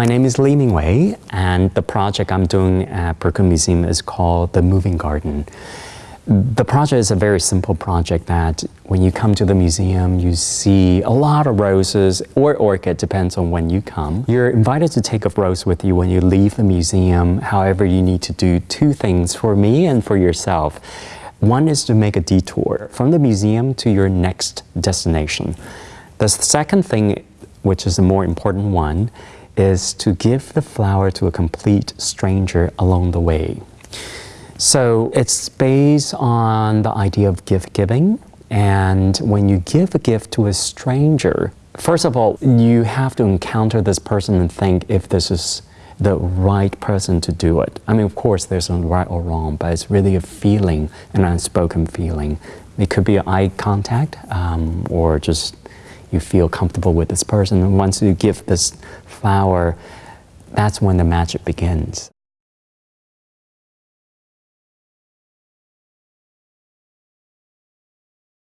My name is Lee Mingwei, and the project I'm doing at Brooklyn Museum is called The Moving Garden. The project is a very simple project that when you come to the museum, you see a lot of roses or orchid, depends on when you come. You're invited to take a rose with you when you leave the museum. However, you need to do two things for me and for yourself. One is to make a detour from the museum to your next destination. The second thing, which is the more important one, is to give the flower to a complete stranger along the way. So it's based on the idea of gift giving. And when you give a gift to a stranger, first of all, you have to encounter this person and think if this is the right person to do it. I mean, of course, there's no right or wrong, but it's really a feeling, an unspoken feeling. It could be eye contact um, or just you feel comfortable with this person. And once you give this flower, that's when the magic begins.